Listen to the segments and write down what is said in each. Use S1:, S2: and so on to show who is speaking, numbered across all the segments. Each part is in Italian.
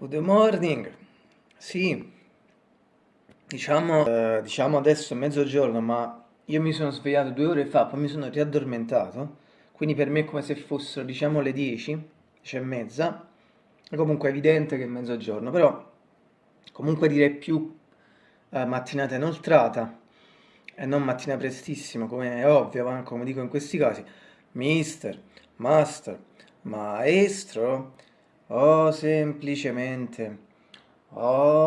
S1: Good morning, sì, diciamo, eh, diciamo adesso è mezzogiorno, ma io mi sono svegliato due ore fa, poi mi sono riaddormentato, quindi per me è come se fossero, diciamo, le 10, 10 e mezza, è comunque evidente che è mezzogiorno, però comunque direi più eh, mattinata inoltrata e non mattina prestissimo, come è ovvio, come dico in questi casi, mister, master, maestro, o semplicemente, o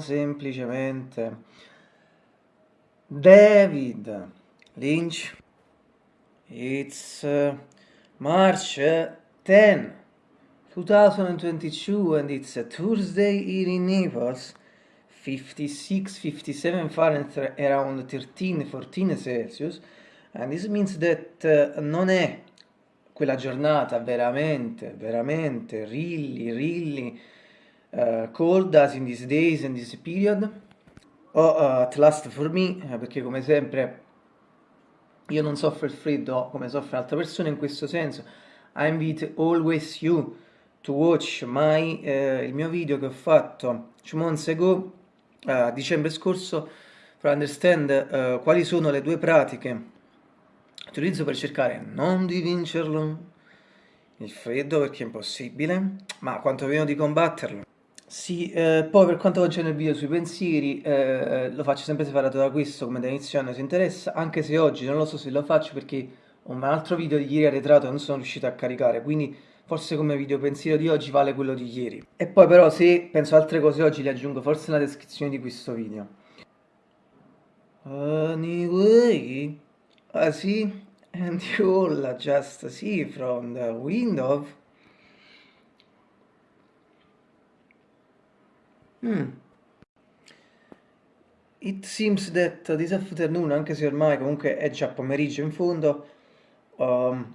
S1: semplicemente David Lynch. It's uh, March 10, 2022 and it's a Thursday here in Naples. 56, 57 Fahrenheit around 13, 14 Celsius. And this means that uh, non è quella giornata veramente, veramente, really, really uh, cold as in these days and this period, o uh, at last for me, eh, perché come sempre io non soffro il freddo come soffrono altre persone in questo senso. I invite always you to watch my, uh, il mio video che ho fatto two months ago, a dicembre scorso, per understand quali sono le due pratiche utilizzo per cercare non di vincerlo, il freddo perché è impossibile, ma quantomeno di combatterlo. Sì, eh, poi per quanto concerne il video sui pensieri, eh, lo faccio sempre separato da questo come da inizio anno si interessa, anche se oggi non lo so se lo faccio perché un altro video di ieri arretrato non sono riuscito a caricare, quindi forse come video pensiero di oggi vale quello di ieri. E poi però se penso altre cose oggi le aggiungo forse nella descrizione di questo video. Anyway, ah sì, and you'll just see from the window hmm. It seems that this afternoon, anche se ormai comunque è già pomeriggio in fondo, um,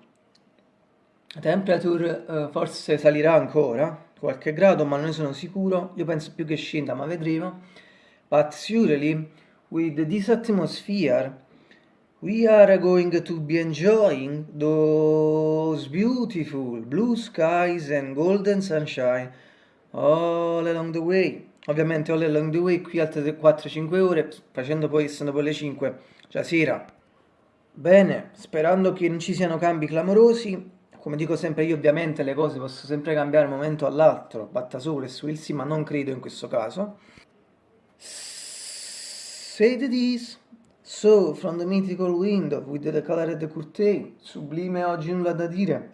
S1: la temperature uh, forse salirà ancora, qualche grado, ma non ne sono sicuro. Io penso più che scenda, ma vedremo. But surely, with this atmosphere, we are going to be enjoying those beautiful blue skies and golden sunshine all along the way. Ovviamente all along the way qui altre 4-5 ore, facendo poi, essendo poi le 5, cioè sera. Bene, sperando che non ci siano cambi clamorosi, come dico sempre io ovviamente le cose possono sempre cambiare da un momento all'altro, batta sole e swilsi, ma non credo in questo caso. Say this. So, from the mythical window with the colored curtain, sublime oggi nulla da dire.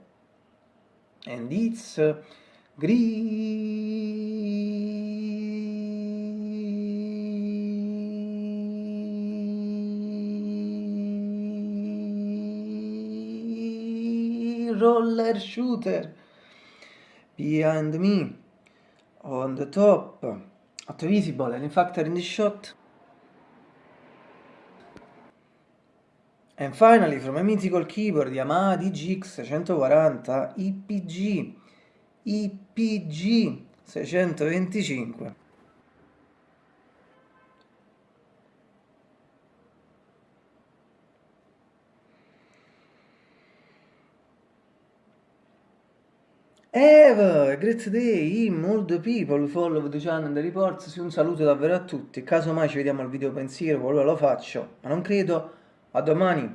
S1: And it's uh, roller shooter. Behind me on the top. At visible and in fact in the shot And finally, from a mythical keyboard Yamaha DGX 640 IPG IPG 625 Have a great day, the people follow the channel and the reports, un saluto davvero a tutti, caso mai ci vediamo al video pensiero, qualora lo faccio, ma non credo, a domani!